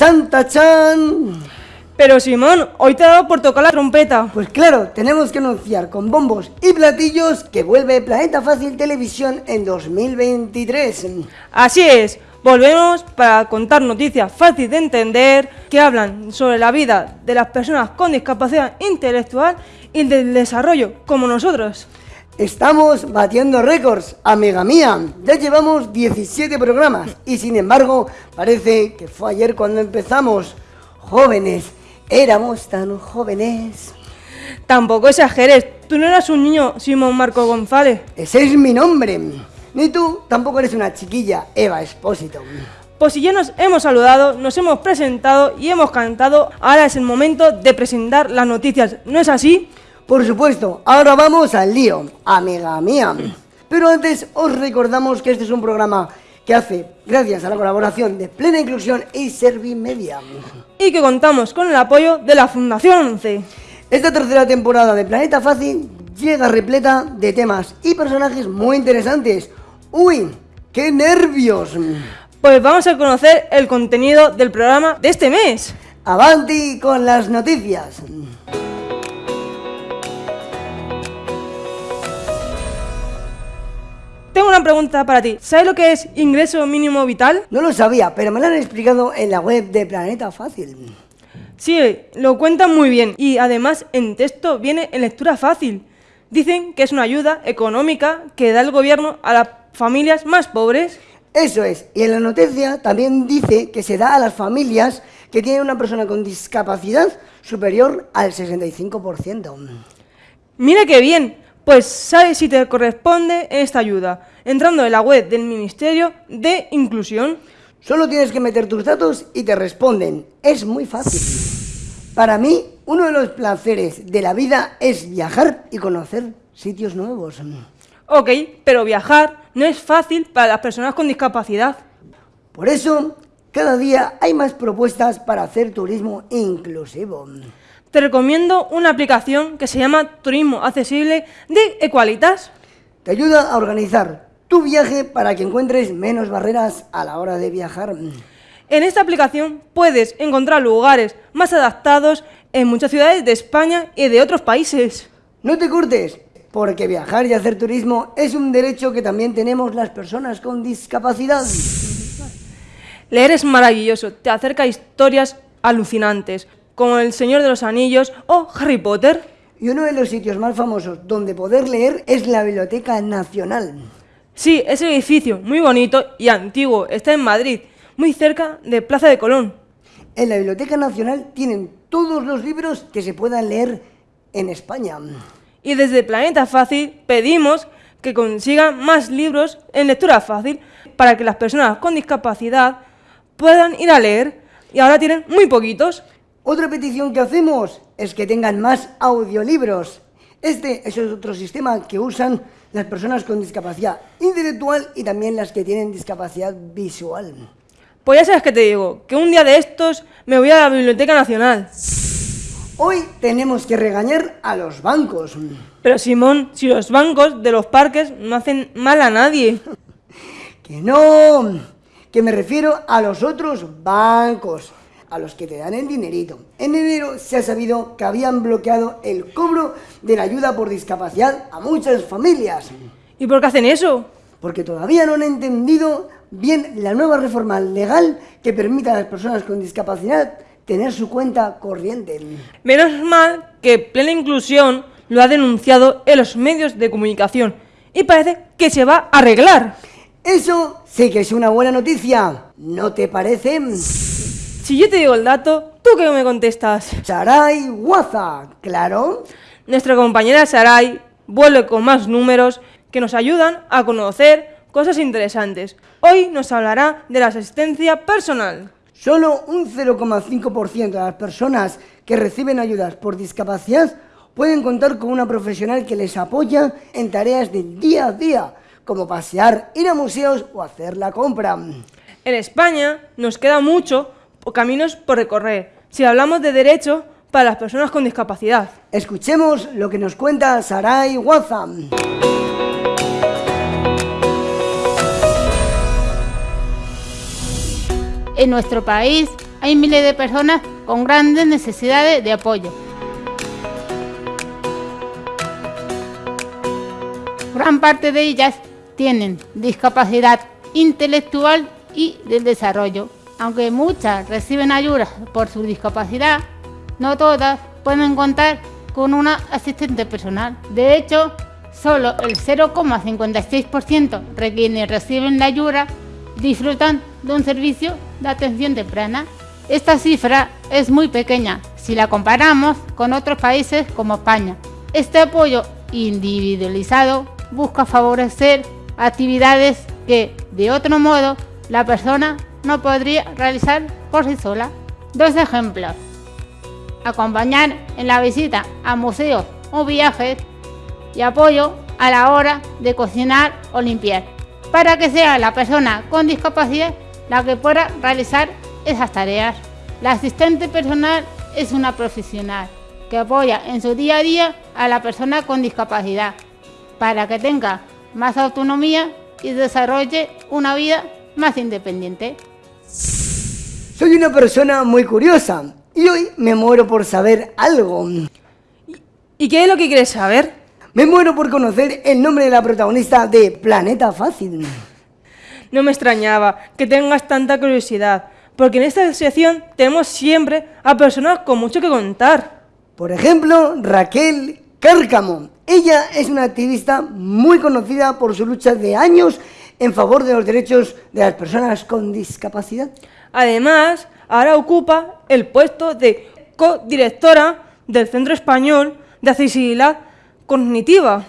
¡Tachán, tachán! Pero Simón, hoy te ha dado por tocar la trompeta. Pues claro, tenemos que anunciar con bombos y platillos que vuelve Planeta Fácil Televisión en 2023. Así es, volvemos para contar noticias fáciles de entender que hablan sobre la vida de las personas con discapacidad intelectual y del desarrollo, como nosotros. Estamos batiendo récords, amiga mía. Ya llevamos 17 programas y sin embargo parece que fue ayer cuando empezamos. Jóvenes, éramos tan jóvenes. Tampoco exageres, tú no eras un niño, Simón Marco González. Ese es mi nombre. Ni tú tampoco eres una chiquilla, Eva Espósito. Pues si ya nos hemos saludado, nos hemos presentado y hemos cantado, ahora es el momento de presentar las noticias, ¿no es así? Por supuesto, ahora vamos al lío, amiga mía. Pero antes os recordamos que este es un programa que hace gracias a la colaboración de Plena Inclusión y Servimedia. Y que contamos con el apoyo de la Fundación 11. Esta tercera temporada de Planeta Fácil llega repleta de temas y personajes muy interesantes. ¡Uy! ¡Qué nervios! Pues vamos a conocer el contenido del programa de este mes. Avanti con las noticias. Tengo una pregunta para ti. ¿Sabes lo que es ingreso mínimo vital? No lo sabía, pero me lo han explicado en la web de Planeta Fácil. Sí, lo cuentan muy bien y además en texto viene en lectura fácil. Dicen que es una ayuda económica que da el gobierno a las familias más pobres. Eso es, y en la noticia también dice que se da a las familias que tienen una persona con discapacidad superior al 65%. Mira qué bien, pues sabes si te corresponde esta ayuda, entrando en la web del Ministerio de Inclusión. Solo tienes que meter tus datos y te responden. Es muy fácil. Para mí, uno de los placeres de la vida es viajar y conocer sitios nuevos. Ok, pero viajar no es fácil para las personas con discapacidad. Por eso, cada día hay más propuestas para hacer turismo inclusivo. Te recomiendo una aplicación que se llama Turismo Accesible de Equalitas. Te ayuda a organizar tu viaje para que encuentres menos barreras a la hora de viajar. En esta aplicación puedes encontrar lugares más adaptados en muchas ciudades de España y de otros países. No te cortes, porque viajar y hacer turismo es un derecho que también tenemos las personas con discapacidad. Leer es maravilloso, te acerca a historias alucinantes, como El Señor de los Anillos o Harry Potter. Y uno de los sitios más famosos donde poder leer es la Biblioteca Nacional. Sí, ese edificio muy bonito y antiguo está en Madrid, muy cerca de Plaza de Colón. En la Biblioteca Nacional tienen todos los libros que se puedan leer en España. Y desde Planeta Fácil pedimos que consigan más libros en lectura fácil para que las personas con discapacidad puedan ir a leer y ahora tienen muy poquitos. Otra petición que hacemos es que tengan más audiolibros. Este es otro sistema que usan las personas con discapacidad intelectual y también las que tienen discapacidad visual. Pues ya sabes que te digo, que un día de estos me voy a la Biblioteca Nacional. Hoy tenemos que regañar a los bancos. Pero Simón, si los bancos de los parques no hacen mal a nadie. que no, que me refiero a los otros bancos, a los que te dan el dinerito. En enero se ha sabido que habían bloqueado el cobro de la ayuda por discapacidad a muchas familias. ¿Y por qué hacen eso? Porque todavía no han entendido bien la nueva reforma legal que permita a las personas con discapacidad tener su cuenta corriente. Menos mal que Plena Inclusión lo ha denunciado en los medios de comunicación y parece que se va a arreglar. Eso sí que es una buena noticia, ¿no te parece? Si yo te digo el dato, ¿tú qué me contestas? Saray Waza, ¿claro? Nuestra compañera Saray vuelve con más números que nos ayudan a conocer cosas interesantes. Hoy nos hablará de la asistencia personal. Solo un 0,5% de las personas que reciben ayudas por discapacidad pueden contar con una profesional que les apoya en tareas del día a día, como pasear, ir a museos o hacer la compra. En España nos queda mucho o caminos por recorrer si hablamos de derechos para las personas con discapacidad. Escuchemos lo que nos cuenta Saray Wazam. En nuestro país hay miles de personas con grandes necesidades de apoyo. Gran parte de ellas tienen discapacidad intelectual y del desarrollo. Aunque muchas reciben ayuda por su discapacidad, no todas pueden contar con una asistente personal. De hecho, solo el 0,56% de quienes reciben la ayuda disfrutan de un servicio de atención temprana. Esta cifra es muy pequeña si la comparamos con otros países como España. Este apoyo individualizado busca favorecer actividades que, de otro modo, la persona no podría realizar por sí sola. Dos ejemplos. Acompañar en la visita a museos o viajes y apoyo a la hora de cocinar o limpiar, para que sea la persona con discapacidad la que pueda realizar esas tareas. La asistente personal es una profesional que apoya en su día a día a la persona con discapacidad para que tenga más autonomía y desarrolle una vida más independiente. Soy una persona muy curiosa y hoy me muero por saber algo. ¿Y qué es lo que quieres saber? Me muero por conocer el nombre de la protagonista de Planeta Fácil. No me extrañaba que tengas tanta curiosidad, porque en esta sección tenemos siempre a personas con mucho que contar. Por ejemplo, Raquel Cárcamo. Ella es una activista muy conocida por su lucha de años en favor de los derechos de las personas con discapacidad. Además, ahora ocupa el puesto de codirectora del Centro Español de Accesibilidad Cognitiva.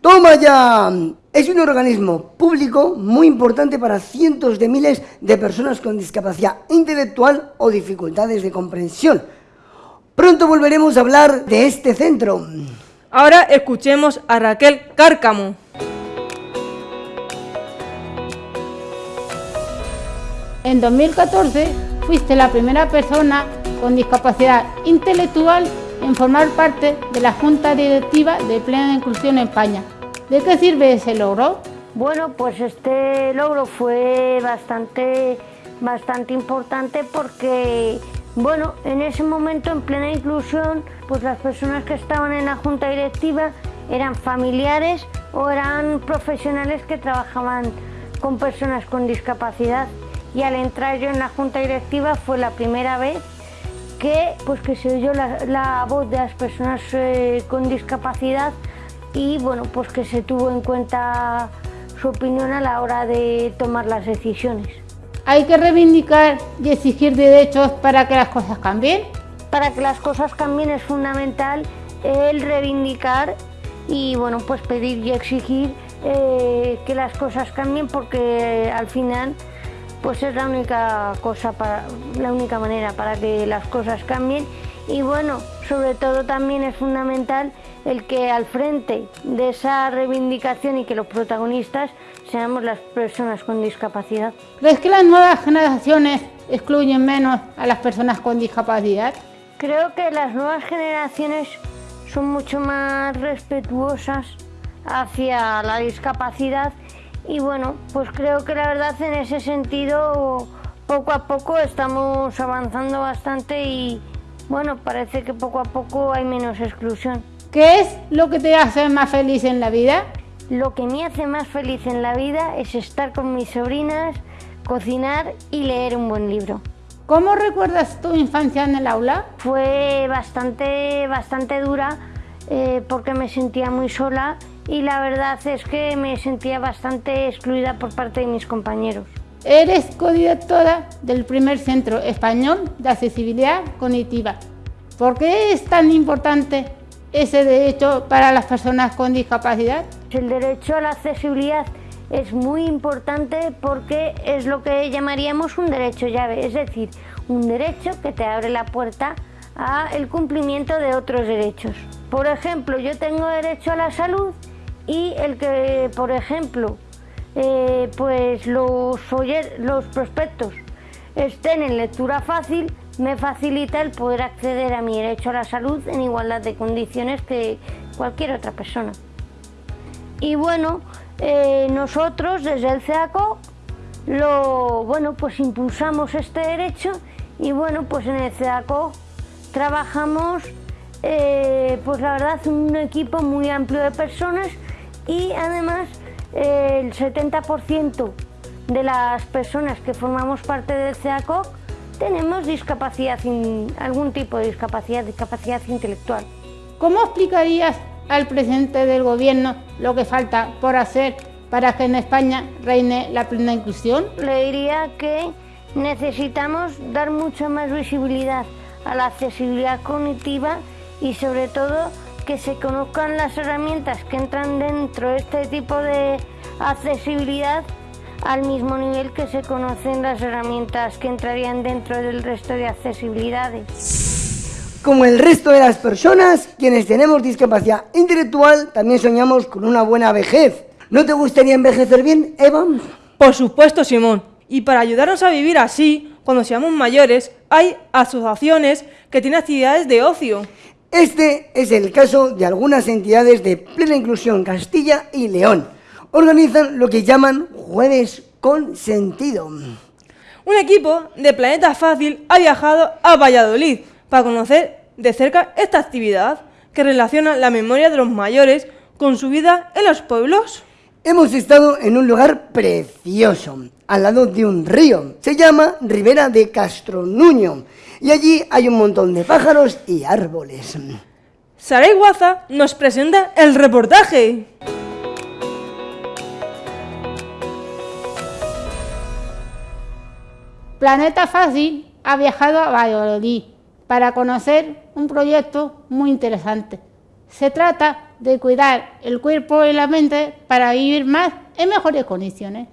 ¡Toma ya! Es un organismo público muy importante para cientos de miles de personas con discapacidad intelectual o dificultades de comprensión. Pronto volveremos a hablar de este centro. Ahora escuchemos a Raquel Cárcamo. En 2014 fuiste la primera persona con discapacidad intelectual en formar parte de la Junta Directiva de Plena Inclusión en España. ¿De qué sirve ese logro? Bueno, pues este logro fue bastante, bastante importante porque, bueno, en ese momento en plena inclusión, pues las personas que estaban en la junta directiva eran familiares o eran profesionales que trabajaban con personas con discapacidad. Y al entrar yo en la junta directiva fue la primera vez que, pues que se oyó la, voz de las personas eh, con discapacidad y bueno, pues que se tuvo en cuenta su opinión a la hora de tomar las decisiones. ¿Hay que reivindicar y exigir derechos para que las cosas cambien? Para que las cosas cambien es fundamental el reivindicar y bueno, pues pedir y exigir eh, que las cosas cambien porque al final pues es la única cosa para la única manera para que las cosas cambien y bueno, sobre todo también es fundamental el que al frente de esa reivindicación y que los protagonistas seamos las personas con discapacidad. ¿Crees que las nuevas generaciones excluyen menos a las personas con discapacidad? Creo que las nuevas generaciones son mucho más respetuosas hacia la discapacidad y bueno, pues creo que la verdad en ese sentido poco a poco estamos avanzando bastante y bueno, parece que poco a poco hay menos exclusión. ¿Qué es lo que te hace más feliz en la vida? Lo que me hace más feliz en la vida es estar con mis sobrinas, cocinar y leer un buen libro. ¿Cómo recuerdas tu infancia en el aula? Fue bastante, bastante dura eh, porque me sentía muy sola y la verdad es que me sentía bastante excluida por parte de mis compañeros. Eres codirectora del primer Centro Español de Accesibilidad Cognitiva. ¿Por qué es tan importante ese derecho para las personas con discapacidad? El derecho a la accesibilidad es muy importante porque es lo que llamaríamos un derecho llave, es decir, un derecho que te abre la puerta al cumplimiento de otros derechos. Por ejemplo, yo tengo derecho a la salud y el que, por ejemplo, eh, pues los, los prospectos estén en lectura fácil, me facilita el poder acceder a mi derecho a la salud en igualdad de condiciones que cualquier otra persona. Y bueno, eh, nosotros desde el CEACO lo, bueno, pues impulsamos este derecho Y bueno, pues en el CEACO trabajamos, eh, pues la verdad, un equipo muy amplio de personas y además eh, el 70% de las personas que formamos parte del CEACO tenemos discapacidad, algún tipo de discapacidad, discapacidad intelectual. ¿Cómo explicarías al presidente del gobierno lo que falta por hacer para que en España reine la plena inclusión? Le diría que necesitamos dar mucha más visibilidad a la accesibilidad cognitiva y sobre todo que se conozcan las herramientas que entran dentro de este tipo de accesibilidad al mismo nivel que se conocen las herramientas que entrarían dentro del resto de accesibilidades. Como el resto de las personas, quienes tenemos discapacidad intelectual, también soñamos con una buena vejez. ¿No te gustaría envejecer bien, Eva? Por supuesto, Simón. Y para ayudarnos a vivir así, cuando seamos mayores, hay asociaciones que tienen actividades de ocio. Este es el caso de algunas entidades de plena inclusión Castilla y León organizan lo que llaman Jueves con Sentido. Un equipo de Planeta Fácil ha viajado a Valladolid para conocer de cerca esta actividad que relaciona la memoria de los mayores con su vida en los pueblos. Hemos estado en un lugar precioso, al lado de un río. Se llama Ribera de Castronuño y allí hay un montón de pájaros y árboles. Saray Guaza nos presenta el reportaje. Planeta Fácil ha viajado a Valladolid para conocer un proyecto muy interesante. Se trata de cuidar el cuerpo y la mente para vivir más en mejores condiciones.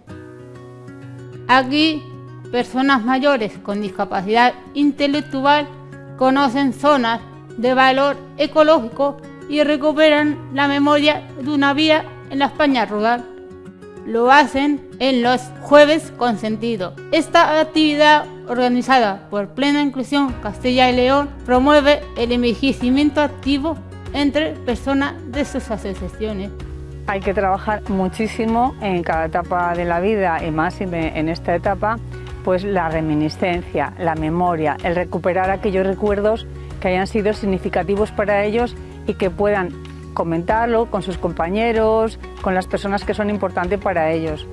Aquí, personas mayores con discapacidad intelectual conocen zonas de valor ecológico y recuperan la memoria de una vida en la España rural lo hacen en los jueves con sentido. Esta actividad organizada por Plena Inclusión Castilla y León promueve el envejecimiento activo entre personas de sus asociaciones. Hay que trabajar muchísimo en cada etapa de la vida y más en esta etapa, pues la reminiscencia, la memoria, el recuperar aquellos recuerdos que hayan sido significativos para ellos y que puedan comentarlo con sus compañeros, con las personas que son importantes para ellos.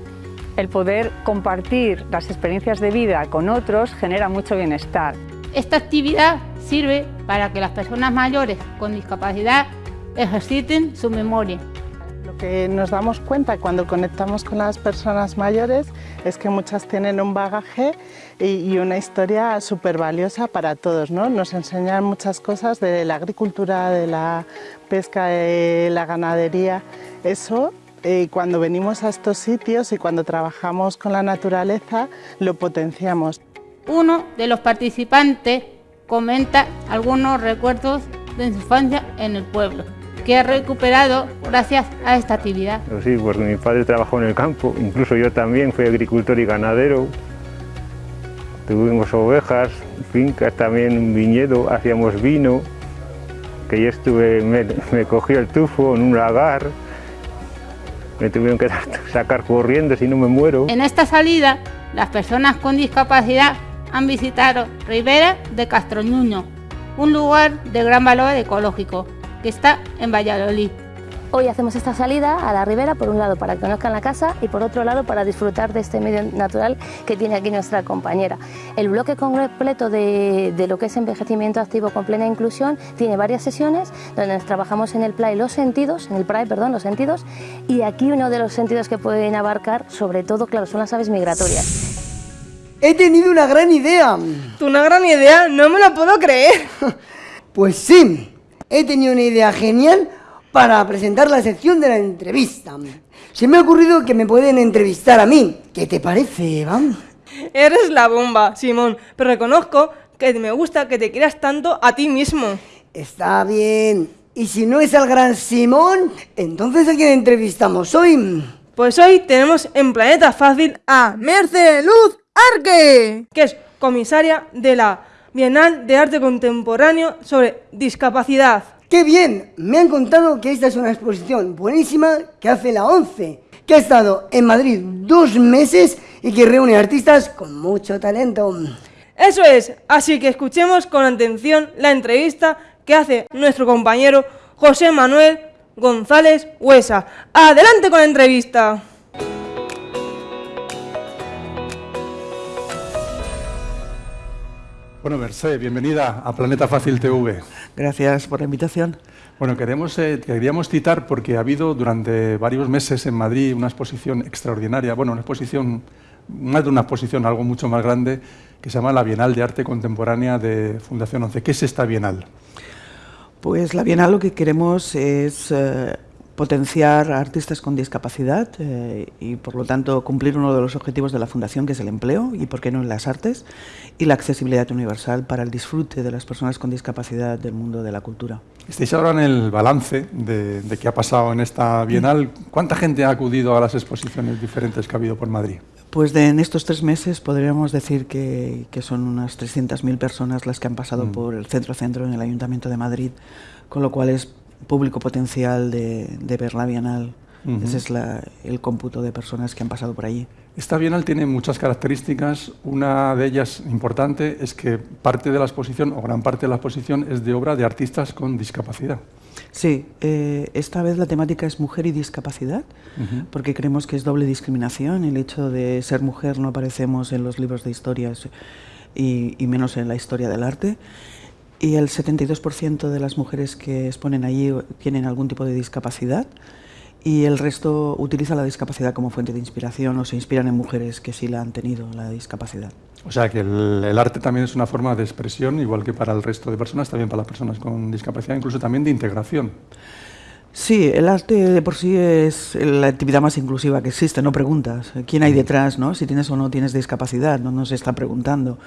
El poder compartir las experiencias de vida con otros genera mucho bienestar. Esta actividad sirve para que las personas mayores con discapacidad ejerciten su memoria que nos damos cuenta cuando conectamos con las personas mayores es que muchas tienen un bagaje y, una historia súper valiosa para todos. ¿no? Nos enseñan muchas cosas de la agricultura, de la pesca, de la ganadería. Eso eh, cuando venimos a estos sitios y cuando trabajamos con la naturaleza lo potenciamos. Uno de los participantes comenta algunos recuerdos de su infancia en el pueblo que ha recuperado gracias a esta actividad. Pues sí, porque mi padre trabajó en el campo, incluso yo también fui agricultor y ganadero. Tuvimos ovejas, fincas, también un viñedo, hacíamos vino, que yo estuve, me, me cogió el tufo en un lagar, me tuvieron que sacar corriendo si no me muero. En esta salida, las personas con discapacidad han visitado Ribera de Castroñuño, un lugar de gran valor ecológico, que está en Valladolid. Hoy hacemos esta salida a la ribera, por un lado para que conozcan la casa y por otro lado para disfrutar de este medio natural que tiene aquí nuestra compañera. El bloque completo de, lo que es envejecimiento activo con plena inclusión tiene varias sesiones donde trabajamos en el PLAE los sentidos, en el PRAE, perdón, los sentidos, y aquí uno de los sentidos que pueden abarcar, sobre todo, claro, son las aves migratorias. He tenido una gran idea. ¿Una gran idea? No me lo puedo creer. pues sí, he tenido una idea genial para presentar la sección de la entrevista. Se me ha ocurrido que me pueden entrevistar a mí. ¿Qué te parece, Eva? Eres la bomba, Simón, pero reconozco que me gusta que te quieras tanto a ti mismo. Está bien. Y si no es al gran Simón, entonces ¿a quién entrevistamos hoy? Pues hoy tenemos en Planeta Fácil a Merce Luz Arque, que es comisaria de la Bienal de Arte Contemporáneo sobre discapacidad. ¡Qué bien! Me han contado que esta es una exposición buenísima que hace la ONCE, que ha estado en Madrid dos meses y que reúne artistas con mucho talento. Eso es, así que escuchemos con atención la entrevista que hace nuestro compañero José Manuel González Huesa. Adelante con la entrevista. Bueno, Merced, bienvenida a Planeta Fácil TV. Gracias por la invitación. Bueno, queremos, eh, queríamos citar porque ha habido durante varios meses en Madrid una exposición extraordinaria, bueno, una exposición, más de una exposición, algo mucho más grande, que se llama la Bienal de Arte Contemporánea de Fundación 11. ¿Qué es esta Bienal? Pues la Bienal lo que queremos es eh, potenciar a artistas con discapacidad eh, y por lo tanto cumplir uno de los objetivos de la Fundación que es el empleo y por qué no en las artes y la accesibilidad universal para el disfrute de las personas con discapacidad del mundo de la cultura. Estáis ahora en el balance de, de qué ha pasado en esta Bienal. ¿Cuánta gente ha acudido a las exposiciones diferentes que ha habido por Madrid? Pues de, en estos tres meses podríamos decir que, que son unas 300.000 personas las que han pasado mm. por el centro-centro en el Ayuntamiento de Madrid, con lo cual es público potencial de, de ver la Bienal. Uh -huh. Ese es la, el cómputo de personas que han pasado por allí. Esta Bienal tiene muchas características. Una de ellas importante es que parte de la exposición, o gran parte de la exposición, es de obra de artistas con discapacidad. Sí, eh, esta vez la temática es mujer y discapacidad, uh -huh. porque creemos que es doble discriminación. El hecho de ser mujer no aparecemos en los libros de historias y, y menos en la historia del arte y el 72% de las mujeres que exponen allí tienen algún tipo de discapacidad y el resto utiliza la discapacidad como fuente de inspiración o se inspiran en mujeres que sí la han tenido, la discapacidad. O sea que el, el, arte también es una forma de expresión, igual que para el resto de personas, también para las personas con discapacidad, incluso también de integración. Sí, el arte de por sí es la actividad más inclusiva que existe, no preguntas quién hay detrás, ¿no? si tienes o no tienes discapacidad, no nos está preguntando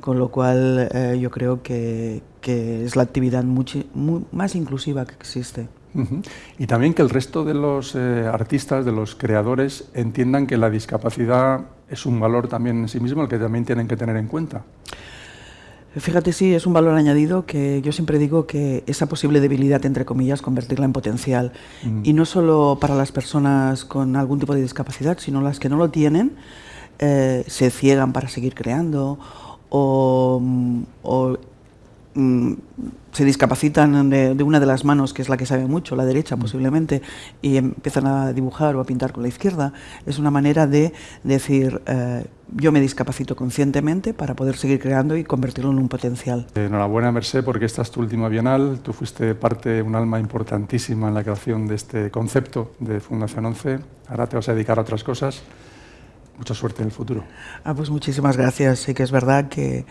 con lo cual eh, yo creo que, que, es la actividad mucho, muy, más inclusiva que existe. Uh -huh. Y también que el resto de los eh, artistas, de los creadores, entiendan que la discapacidad es un valor también en sí mismo, el que también tienen que tener en cuenta. Fíjate, sí, es un valor añadido que yo siempre digo que esa posible debilidad, entre comillas, convertirla en potencial. Mm. Y no solo para las personas con algún tipo de discapacidad, sino las que no lo tienen, eh, se ciegan para seguir creando o, o mm, se discapacitan de, de, una de las manos, que es la que sabe mucho, la derecha mm. posiblemente, y empiezan a dibujar o a pintar con la izquierda, es una manera de decir, eh, yo me discapacito conscientemente para poder seguir creando y convertirlo en un potencial. Enhorabuena, Merced, porque esta es tu última bienal, tú fuiste parte, un alma importantísima en la creación de este concepto de Fundación 11, ahora te vas a dedicar a otras cosas. Mucha suerte en el futuro. Ah, pues muchísimas gracias. Sí que es verdad que,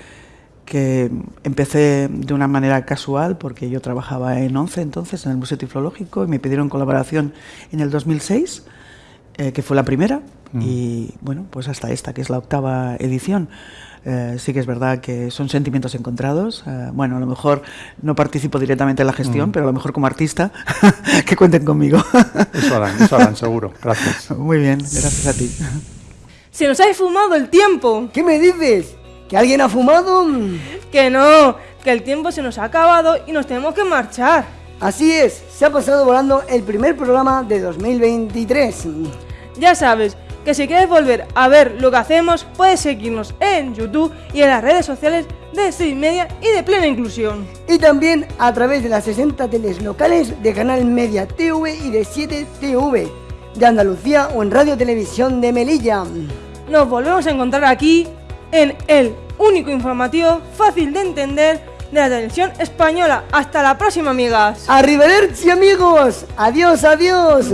que empecé de una manera casual porque yo trabajaba en ONCE entonces, en el Museo Tiflológico, y me pidieron colaboración en el 2006, eh, que fue la primera, mm. y bueno, pues hasta esta, que es la octava edición. Eh, sí que es verdad que son sentimientos encontrados. Eh, bueno, a lo mejor no participo directamente en la gestión, mm. pero a lo mejor como artista, que cuenten conmigo. eso harán, eso harán, seguro. Gracias. Muy bien, gracias a ti. ¡Se nos ha fumado el tiempo! ¿Qué me dices? ¿Que alguien ha fumado? Que no, que el tiempo se nos ha acabado y nos tenemos que marchar. Así es, se ha pasado volando el primer programa de 2023. Ya sabes, que si quieres volver a ver lo que hacemos, puedes seguirnos en YouTube y en las redes sociales de 6 Media y de Plena Inclusión. Y también a través de las 60 teles locales de Canal Media TV y de 7 TV de Andalucía o en Radio Televisión de Melilla. Nos volvemos a encontrar aquí en el único informativo fácil de entender de la televisión española. Hasta la próxima, amigas. Arrivederci, amigos. Adiós, adiós.